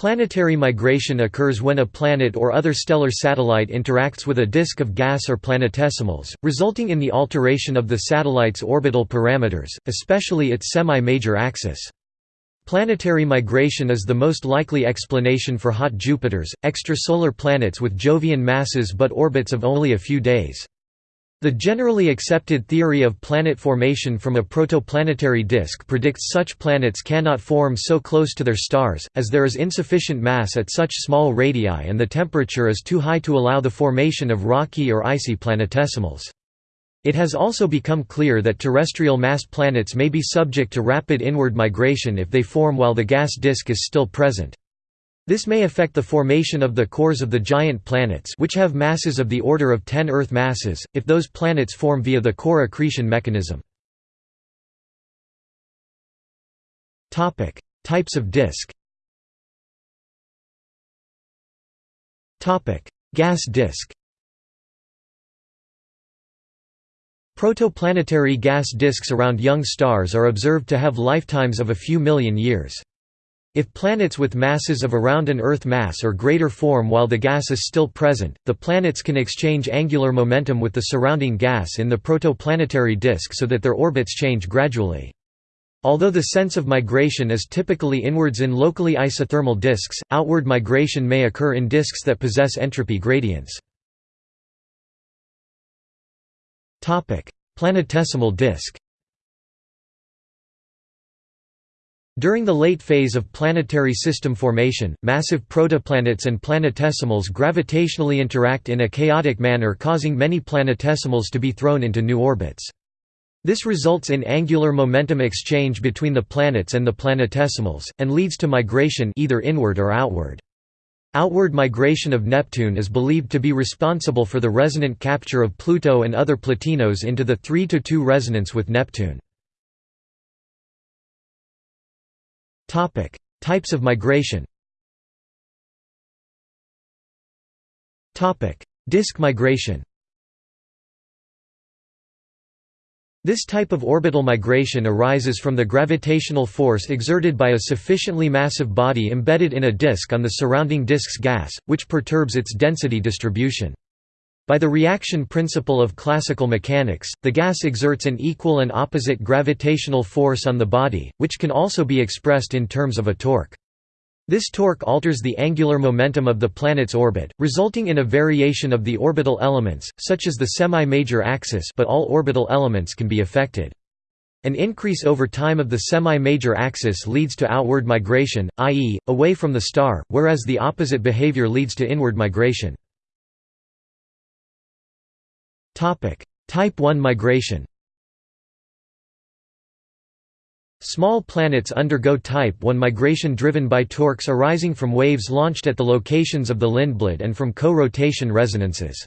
Planetary migration occurs when a planet or other stellar satellite interacts with a disk of gas or planetesimals, resulting in the alteration of the satellite's orbital parameters, especially its semi-major axis. Planetary migration is the most likely explanation for hot Jupiters, extrasolar planets with Jovian masses but orbits of only a few days. The generally accepted theory of planet formation from a protoplanetary disk predicts such planets cannot form so close to their stars, as there is insufficient mass at such small radii and the temperature is too high to allow the formation of rocky or icy planetesimals. It has also become clear that terrestrial mass planets may be subject to rapid inward migration if they form while the gas disk is still present. This may affect the formation of the cores of the giant planets which have masses of the order of 10 Earth masses, if those planets form via the core accretion mechanism. Types of disk Gas disk Protoplanetary gas disks around young stars are observed to have lifetimes of a few million years. If planets with masses of around an Earth mass or greater form while the gas is still present, the planets can exchange angular momentum with the surrounding gas in the protoplanetary disk so that their orbits change gradually. Although the sense of migration is typically inwards in locally isothermal disks, outward migration may occur in disks that possess entropy gradients. Planetesimal disk During the late phase of planetary system formation, massive protoplanets and planetesimals gravitationally interact in a chaotic manner causing many planetesimals to be thrown into new orbits. This results in angular momentum exchange between the planets and the planetesimals, and leads to migration either inward or outward. Outward migration of Neptune is believed to be responsible for the resonant capture of Pluto and other plutinos into the 3–2 resonance with Neptune. Topic: Types of migration. Topic: Disk migration. This type of orbital migration arises from the gravitational force exerted by a sufficiently massive body embedded in a disk on the surrounding disk's gas, which perturbs its density distribution. By the reaction principle of classical mechanics, the gas exerts an equal and opposite gravitational force on the body, which can also be expressed in terms of a torque. This torque alters the angular momentum of the planet's orbit, resulting in a variation of the orbital elements, such as the semi-major axis but all orbital elements can be affected. An increase over time of the semi-major axis leads to outward migration, i.e., away from the star, whereas the opposite behavior leads to inward migration. Type 1 migration Small planets undergo Type 1 migration driven by torques arising from waves launched at the locations of the Lindblad and from co-rotation resonances.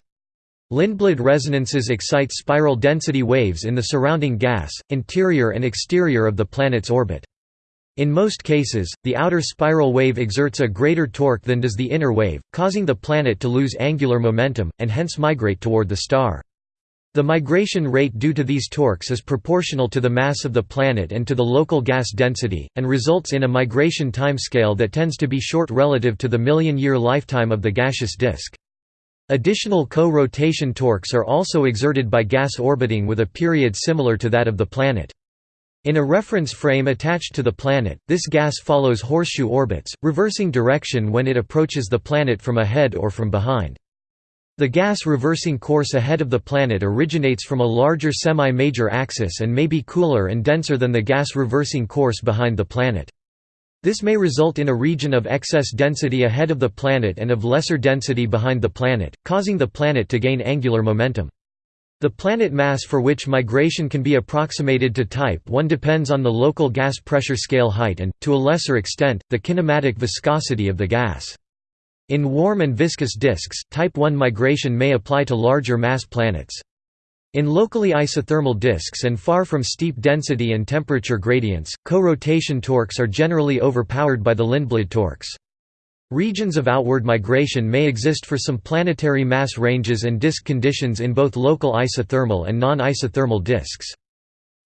Lindblad resonances excite spiral density waves in the surrounding gas, interior and exterior of the planet's orbit. In most cases, the outer spiral wave exerts a greater torque than does the inner wave, causing the planet to lose angular momentum, and hence migrate toward the star. The migration rate due to these torques is proportional to the mass of the planet and to the local gas density, and results in a migration timescale that tends to be short relative to the million-year lifetime of the gaseous disk. Additional co-rotation torques are also exerted by gas orbiting with a period similar to that of the planet. In a reference frame attached to the planet, this gas follows horseshoe orbits, reversing direction when it approaches the planet from ahead or from behind. The gas reversing course ahead of the planet originates from a larger semi-major axis and may be cooler and denser than the gas reversing course behind the planet. This may result in a region of excess density ahead of the planet and of lesser density behind the planet, causing the planet to gain angular momentum. The planet mass for which migration can be approximated to type 1 depends on the local gas pressure scale height and, to a lesser extent, the kinematic viscosity of the gas. In warm and viscous disks, type 1 migration may apply to larger mass planets. In locally isothermal disks and far from steep density and temperature gradients, co-rotation torques are generally overpowered by the Lindblad torques. Regions of outward migration may exist for some planetary mass ranges and disk conditions in both local isothermal and non-isothermal disks.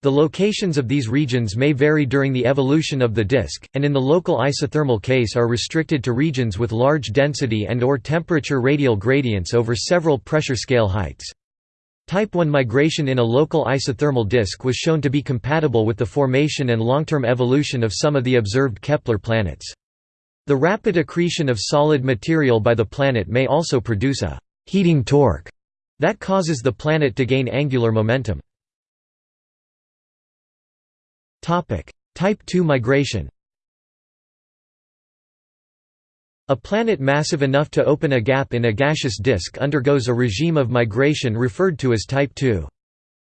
The locations of these regions may vary during the evolution of the disk, and in the local isothermal case are restricted to regions with large density and or temperature radial gradients over several pressure scale heights. Type 1 migration in a local isothermal disk was shown to be compatible with the formation and long-term evolution of some of the observed Kepler planets. The rapid accretion of solid material by the planet may also produce a «heating torque» that causes the planet to gain angular momentum. Type 2 migration A planet massive enough to open a gap in a gaseous disk undergoes a regime of migration referred to as type 2.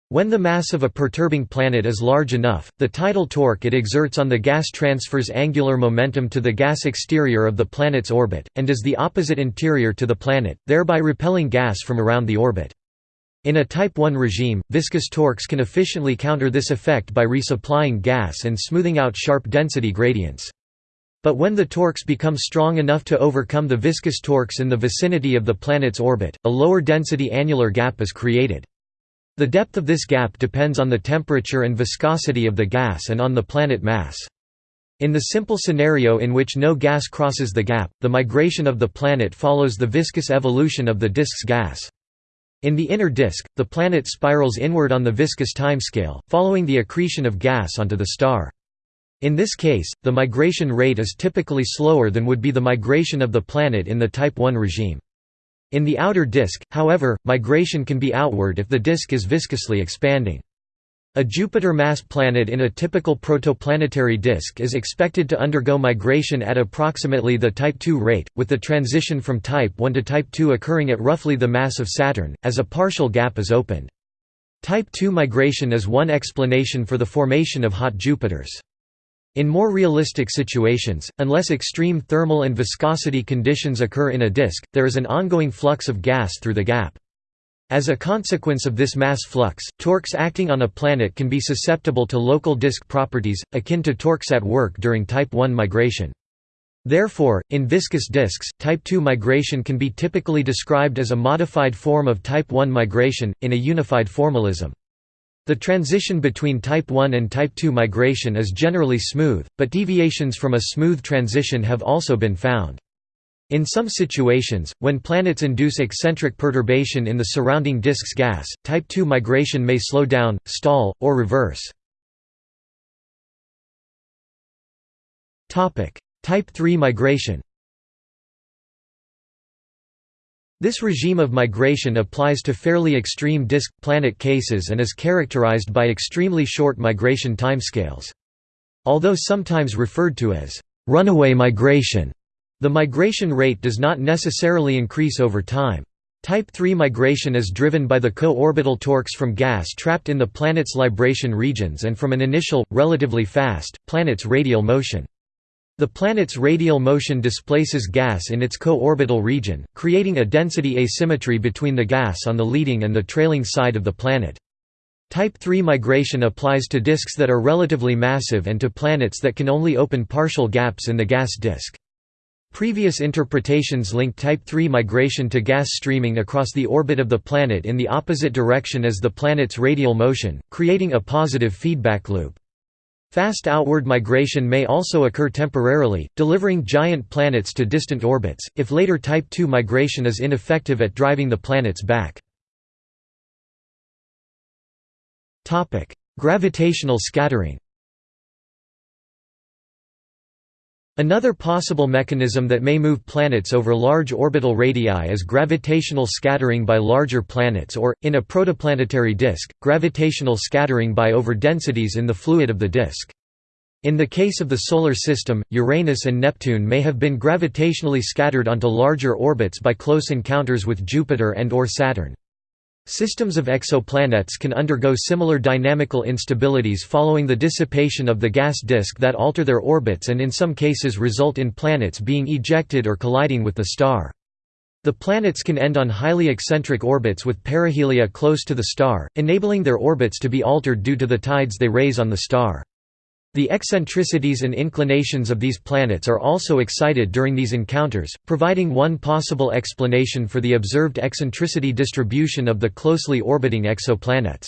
When the mass of a perturbing planet is large enough, the tidal torque it exerts on the gas transfers angular momentum to the gas exterior of the planet's orbit, and does the opposite interior to the planet, thereby repelling gas from around the orbit. In a Type 1 regime, viscous torques can efficiently counter this effect by resupplying gas and smoothing out sharp density gradients. But when the torques become strong enough to overcome the viscous torques in the vicinity of the planet's orbit, a lower density annular gap is created. The depth of this gap depends on the temperature and viscosity of the gas and on the planet mass. In the simple scenario in which no gas crosses the gap, the migration of the planet follows the viscous evolution of the disk's gas. In the inner disk, the planet spirals inward on the viscous timescale, following the accretion of gas onto the star. In this case, the migration rate is typically slower than would be the migration of the planet in the Type I regime. In the outer disk, however, migration can be outward if the disk is viscously expanding. A Jupiter-mass planet in a typical protoplanetary disk is expected to undergo migration at approximately the Type II rate, with the transition from Type 1 to Type II occurring at roughly the mass of Saturn, as a partial gap is opened. Type II migration is one explanation for the formation of hot Jupiters. In more realistic situations, unless extreme thermal and viscosity conditions occur in a disk, there is an ongoing flux of gas through the gap. As a consequence of this mass flux, torques acting on a planet can be susceptible to local disk properties, akin to torques at work during Type 1 migration. Therefore, in viscous disks, Type 2 migration can be typically described as a modified form of Type 1 migration, in a unified formalism. The transition between Type 1 and Type 2 migration is generally smooth, but deviations from a smooth transition have also been found. In some situations, when planets induce eccentric perturbation in the surrounding disk's gas, Type 2 migration may slow down, stall, or reverse. Type 3 migration This regime of migration applies to fairly extreme disk-planet cases and is characterized by extremely short migration timescales. Although sometimes referred to as runaway migration, the migration rate does not necessarily increase over time. Type 3 migration is driven by the co-orbital torques from gas trapped in the planet's libration regions and from an initial, relatively fast, planet's radial motion. The planet's radial motion displaces gas in its co-orbital region, creating a density asymmetry between the gas on the leading and the trailing side of the planet. Type 3 migration applies to disks that are relatively massive and to planets that can only open partial gaps in the gas disk. Previous interpretations link Type 3 migration to gas streaming across the orbit of the planet in the opposite direction as the planet's radial motion, creating a positive feedback loop. Fast outward migration may also occur temporarily, delivering giant planets to distant orbits, if later Type 2 migration is ineffective at driving the planets back. Gravitational scattering Another possible mechanism that may move planets over large orbital radii is gravitational scattering by larger planets or, in a protoplanetary disk, gravitational scattering by overdensities in the fluid of the disk. In the case of the Solar System, Uranus and Neptune may have been gravitationally scattered onto larger orbits by close encounters with Jupiter and or Saturn. Systems of exoplanets can undergo similar dynamical instabilities following the dissipation of the gas disk that alter their orbits and in some cases result in planets being ejected or colliding with the star. The planets can end on highly eccentric orbits with perihelia close to the star, enabling their orbits to be altered due to the tides they raise on the star. The eccentricities and inclinations of these planets are also excited during these encounters, providing one possible explanation for the observed eccentricity distribution of the closely orbiting exoplanets.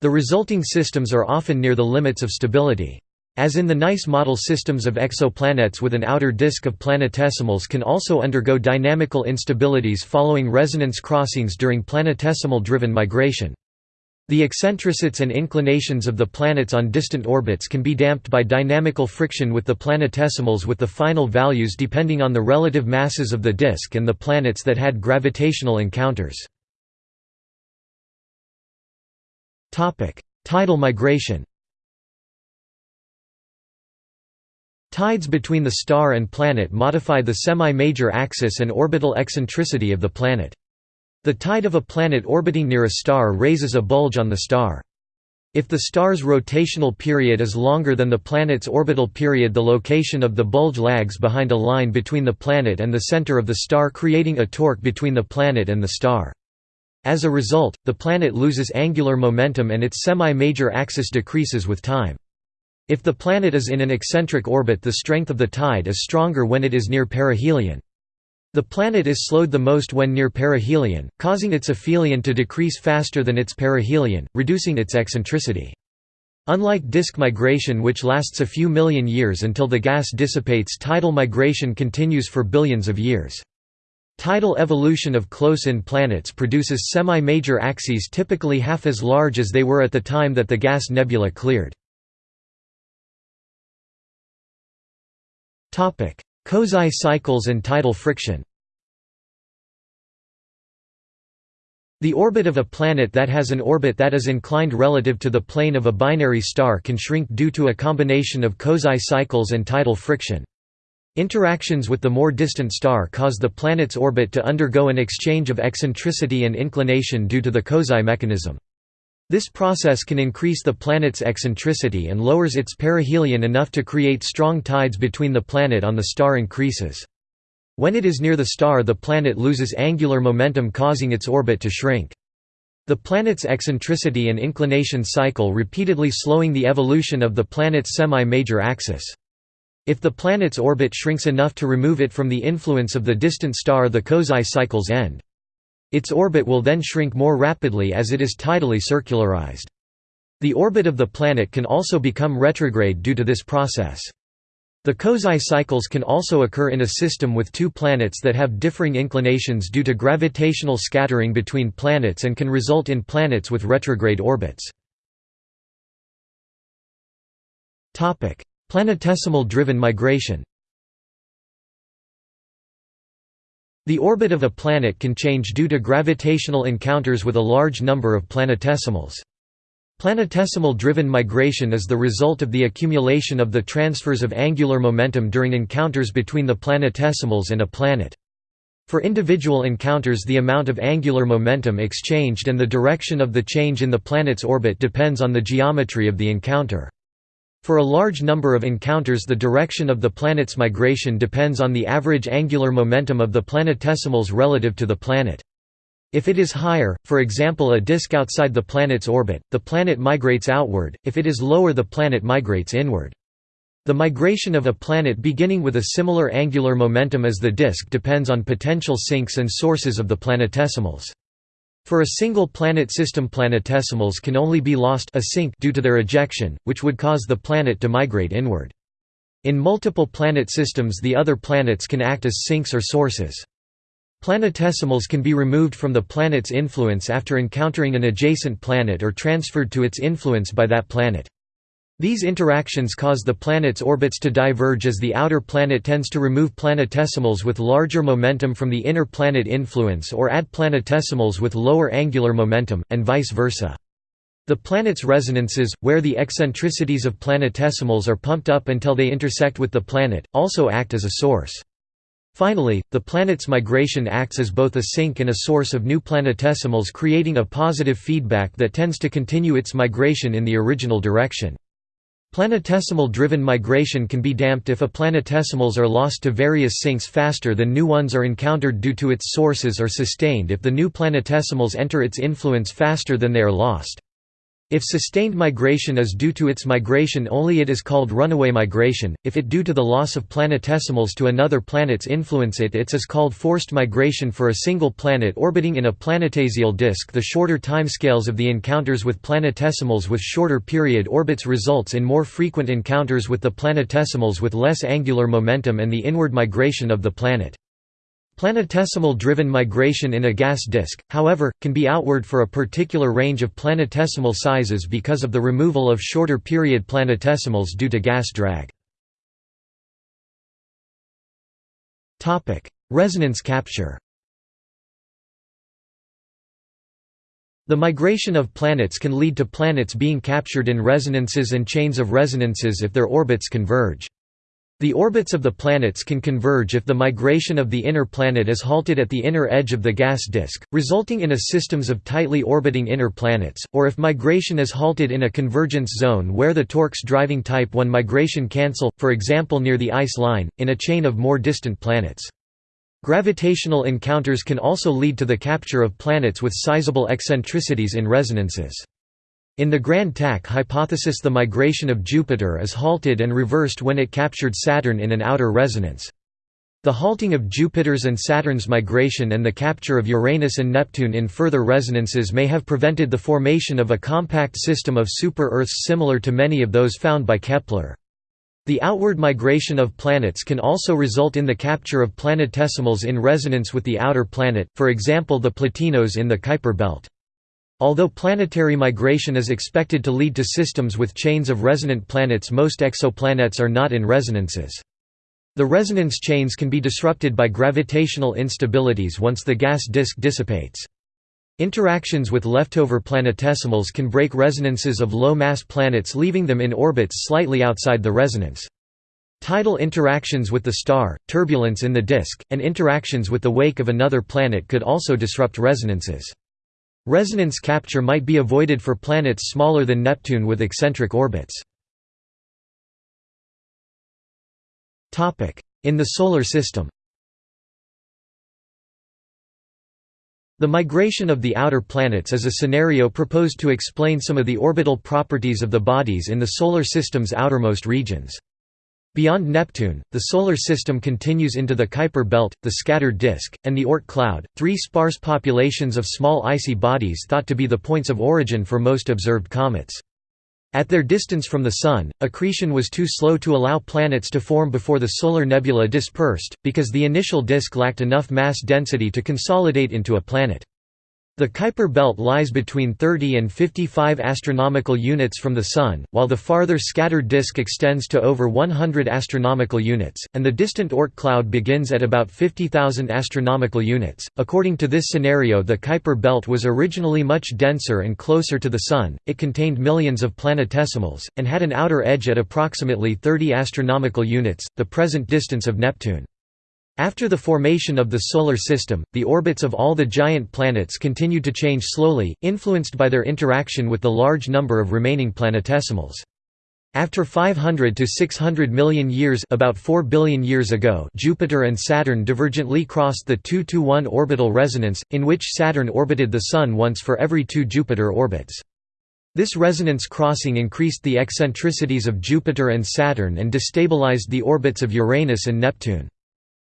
The resulting systems are often near the limits of stability. As in the NICE model systems of exoplanets with an outer disk of planetesimals can also undergo dynamical instabilities following resonance crossings during planetesimal-driven migration. The eccentricities and inclinations of the planets on distant orbits can be damped by dynamical friction with the planetesimals with the final values depending on the relative masses of the disk and the planets that had gravitational encounters. Tidal migration Tides between the star and planet modify the semi-major axis and orbital eccentricity of the planet. The tide of a planet orbiting near a star raises a bulge on the star. If the star's rotational period is longer than the planet's orbital period the location of the bulge lags behind a line between the planet and the center of the star creating a torque between the planet and the star. As a result, the planet loses angular momentum and its semi-major axis decreases with time. If the planet is in an eccentric orbit the strength of the tide is stronger when it is near perihelion. The planet is slowed the most when near perihelion, causing its aphelion to decrease faster than its perihelion, reducing its eccentricity. Unlike disk migration which lasts a few million years until the gas dissipates tidal migration continues for billions of years. Tidal evolution of close-in planets produces semi-major axes typically half as large as they were at the time that the gas nebula cleared. Kozai cycles and tidal friction The orbit of a planet that has an orbit that is inclined relative to the plane of a binary star can shrink due to a combination of Kozai cycles and tidal friction. Interactions with the more distant star cause the planet's orbit to undergo an exchange of eccentricity and inclination due to the Kozai mechanism. This process can increase the planet's eccentricity and lowers its perihelion enough to create strong tides between the planet on the star increases. When it is near the star the planet loses angular momentum causing its orbit to shrink. The planet's eccentricity and inclination cycle repeatedly slowing the evolution of the planet's semi-major axis. If the planet's orbit shrinks enough to remove it from the influence of the distant star the Kozai cycles end. Its orbit will then shrink more rapidly as it is tidally circularized. The orbit of the planet can also become retrograde due to this process. The Kozai cycles can also occur in a system with two planets that have differing inclinations due to gravitational scattering between planets and can result in planets with retrograde orbits. Planetesimal-driven migration The orbit of a planet can change due to gravitational encounters with a large number of planetesimals. Planetesimal-driven migration is the result of the accumulation of the transfers of angular momentum during encounters between the planetesimals and a planet. For individual encounters the amount of angular momentum exchanged and the direction of the change in the planet's orbit depends on the geometry of the encounter. For a large number of encounters the direction of the planet's migration depends on the average angular momentum of the planetesimals relative to the planet. If it is higher, for example a disk outside the planet's orbit, the planet migrates outward, if it is lower the planet migrates inward. The migration of a planet beginning with a similar angular momentum as the disk depends on potential sinks and sources of the planetesimals. For a single planet system planetesimals can only be lost a sink due to their ejection, which would cause the planet to migrate inward. In multiple planet systems the other planets can act as sinks or sources. Planetesimals can be removed from the planet's influence after encountering an adjacent planet or transferred to its influence by that planet. These interactions cause the planet's orbits to diverge as the outer planet tends to remove planetesimals with larger momentum from the inner planet influence or add planetesimals with lower angular momentum, and vice versa. The planet's resonances, where the eccentricities of planetesimals are pumped up until they intersect with the planet, also act as a source. Finally, the planet's migration acts as both a sink and a source of new planetesimals creating a positive feedback that tends to continue its migration in the original direction. Planetesimal-driven migration can be damped if a planetesimals are lost to various sinks faster than new ones are encountered due to its sources or sustained if the new planetesimals enter its influence faster than they are lost. If sustained migration is due to its migration only it is called runaway migration, if it due to the loss of planetesimals to another planet's influence it its is called forced migration for a single planet orbiting in a planetesimal disk the shorter timescales of the encounters with planetesimals with shorter period orbits results in more frequent encounters with the planetesimals with less angular momentum and the inward migration of the planet. Planetesimal-driven migration in a gas disk, however, can be outward for a particular range of planetesimal sizes because of the removal of shorter period planetesimals due to gas drag. Resonance capture The migration of planets can lead to planets being captured in resonances and chains of resonances if their orbits converge. The orbits of the planets can converge if the migration of the inner planet is halted at the inner edge of the gas disk, resulting in a systems of tightly orbiting inner planets, or if migration is halted in a convergence zone where the torques driving type 1 migration cancel, for example near the ice line, in a chain of more distant planets. Gravitational encounters can also lead to the capture of planets with sizable eccentricities in resonances. In the Grand Tack hypothesis the migration of Jupiter is halted and reversed when it captured Saturn in an outer resonance. The halting of Jupiter's and Saturn's migration and the capture of Uranus and Neptune in further resonances may have prevented the formation of a compact system of super-Earths similar to many of those found by Kepler. The outward migration of planets can also result in the capture of planetesimals in resonance with the outer planet, for example the Plutinos in the Kuiper belt. Although planetary migration is expected to lead to systems with chains of resonant planets most exoplanets are not in resonances. The resonance chains can be disrupted by gravitational instabilities once the gas disk dissipates. Interactions with leftover planetesimals can break resonances of low-mass planets leaving them in orbits slightly outside the resonance. Tidal interactions with the star, turbulence in the disk, and interactions with the wake of another planet could also disrupt resonances. Resonance capture might be avoided for planets smaller than Neptune with eccentric orbits. In the Solar System The migration of the outer planets is a scenario proposed to explain some of the orbital properties of the bodies in the Solar System's outermost regions. Beyond Neptune, the Solar System continues into the Kuiper belt, the scattered disk, and the Oort cloud, three sparse populations of small icy bodies thought to be the points of origin for most observed comets. At their distance from the Sun, accretion was too slow to allow planets to form before the solar nebula dispersed, because the initial disk lacked enough mass density to consolidate into a planet. The Kuiper belt lies between 30 and 55 astronomical units from the Sun, while the farther scattered disk extends to over 100 astronomical units, and the distant Oort cloud begins at about 50,000 astronomical units. According to this scenario, the Kuiper belt was originally much denser and closer to the Sun, it contained millions of planetesimals, and had an outer edge at approximately 30 astronomical units, the present distance of Neptune. After the formation of the Solar System, the orbits of all the giant planets continued to change slowly, influenced by their interaction with the large number of remaining planetesimals. After 500 to 600 million years about 4 billion years ago Jupiter and Saturn divergently crossed the 2–1 orbital resonance, in which Saturn orbited the Sun once for every two Jupiter orbits. This resonance crossing increased the eccentricities of Jupiter and Saturn and destabilized the orbits of Uranus and Neptune.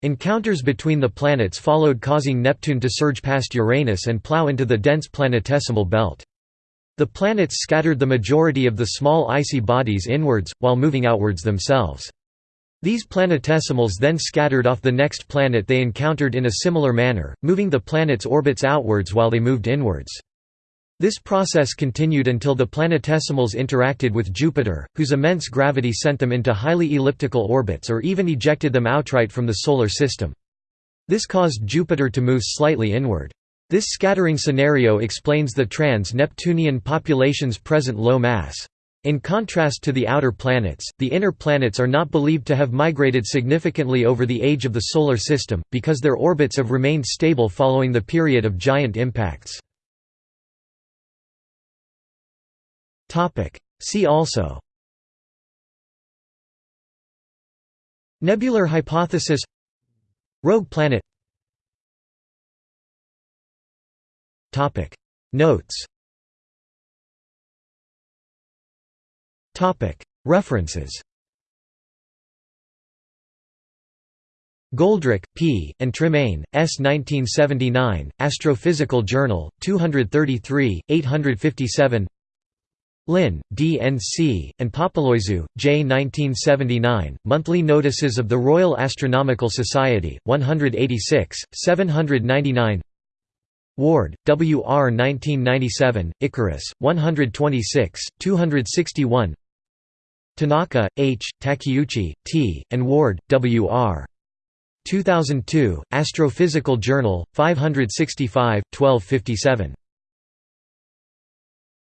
Encounters between the planets followed causing Neptune to surge past Uranus and plow into the dense planetesimal belt. The planets scattered the majority of the small icy bodies inwards, while moving outwards themselves. These planetesimals then scattered off the next planet they encountered in a similar manner, moving the planet's orbits outwards while they moved inwards. This process continued until the planetesimals interacted with Jupiter, whose immense gravity sent them into highly elliptical orbits or even ejected them outright from the Solar System. This caused Jupiter to move slightly inward. This scattering scenario explains the trans-Neptunian population's present low mass. In contrast to the outer planets, the inner planets are not believed to have migrated significantly over the age of the Solar System, because their orbits have remained stable following the period of giant impacts. See also. Nebular hypothesis. Rogue planet. Notes. References. Goldreich, P., and Tremaine, S. 1979, Astrophysical Journal, 233, 857 Lin, D. N. C., and Papaloizou, J. 1979, Monthly Notices of the Royal Astronomical Society, 186, 799 Ward, W. R. 1997, Icarus, 126, 261 Tanaka, H., Takeuchi, T., and Ward, W. R. 2002, Astrophysical Journal, 565, 1257.